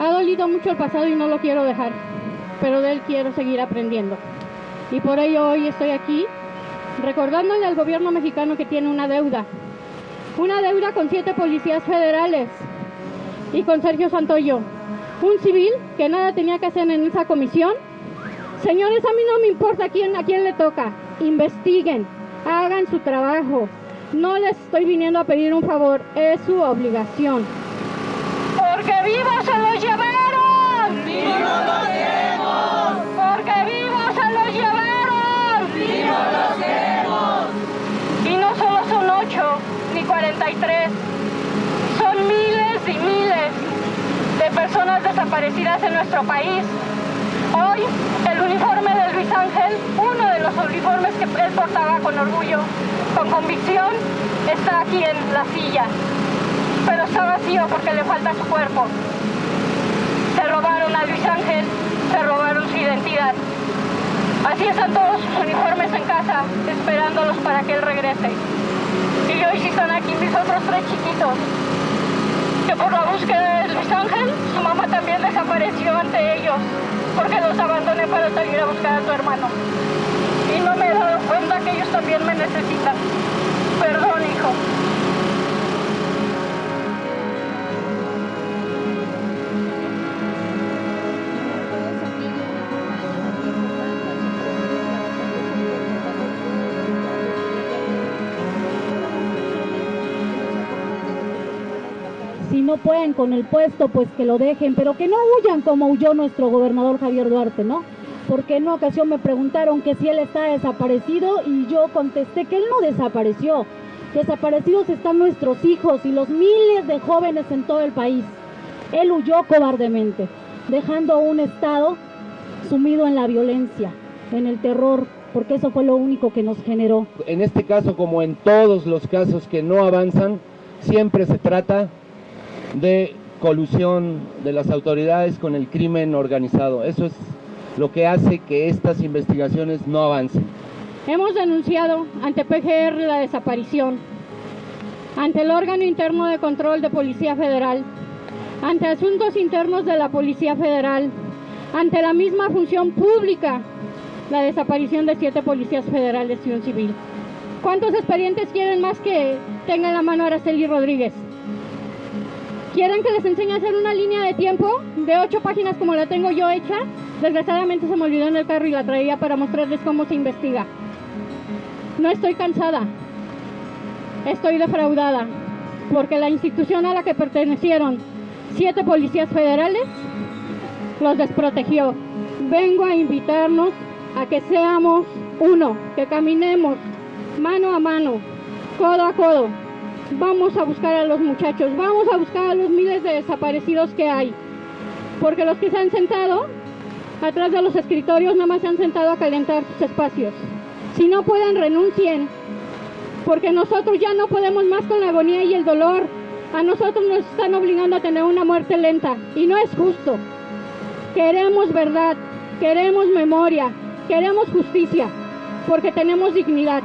Ha dolido mucho el pasado y no lo quiero dejar, pero de él quiero seguir aprendiendo. Y por ello hoy estoy aquí recordándole al gobierno mexicano que tiene una deuda. Una deuda con siete policías federales y con Sergio Santoyo, un civil que nada tenía que hacer en esa comisión. Señores, a mí no me importa quién, a quién le toca. Investiguen, hagan su trabajo. No les estoy viniendo a pedir un favor, es su obligación. Porque vivos Son miles y miles de personas desaparecidas en nuestro país. Hoy el uniforme de Luis Ángel, uno de los uniformes que él portaba con orgullo, con convicción, está aquí en la silla. Pero está vacío porque le falta su cuerpo. Se robaron a Luis Ángel, se robaron su identidad. Así están todos sus uniformes en casa, esperándolos para que él regrese. Aquí mis otros tres chiquitos, que por la búsqueda de Luis Ángel, su mamá también desapareció ante ellos, porque los abandoné para salir a buscar a su hermano. Y no me he dado cuenta que ellos también me necesitan. No pueden con el puesto, pues que lo dejen, pero que no huyan como huyó nuestro gobernador Javier Duarte, ¿no? Porque en una ocasión me preguntaron que si él está desaparecido y yo contesté que él no desapareció. Desaparecidos están nuestros hijos y los miles de jóvenes en todo el país. Él huyó cobardemente, dejando un Estado sumido en la violencia, en el terror, porque eso fue lo único que nos generó. En este caso, como en todos los casos que no avanzan, siempre se trata de colusión de las autoridades con el crimen organizado. Eso es lo que hace que estas investigaciones no avancen. Hemos denunciado ante PGR la desaparición, ante el órgano interno de control de Policía Federal, ante asuntos internos de la Policía Federal, ante la misma función pública, la desaparición de siete policías federales y un civil. ¿Cuántos expedientes quieren más que tenga en la mano Araceli Rodríguez? ¿Quieren que les enseñe a hacer una línea de tiempo de ocho páginas como la tengo yo hecha? Desgraciadamente se me olvidó en el carro y la traía para mostrarles cómo se investiga. No estoy cansada, estoy defraudada, porque la institución a la que pertenecieron siete policías federales los desprotegió. Vengo a invitarnos a que seamos uno, que caminemos mano a mano, codo a codo, vamos a buscar a los muchachos, vamos a buscar a los miles de desaparecidos que hay. Porque los que se han sentado atrás de los escritorios nada más se han sentado a calentar sus espacios. Si no pueden, renuncien. Porque nosotros ya no podemos más con la agonía y el dolor. A nosotros nos están obligando a tener una muerte lenta. Y no es justo. Queremos verdad, queremos memoria, queremos justicia. Porque tenemos dignidad.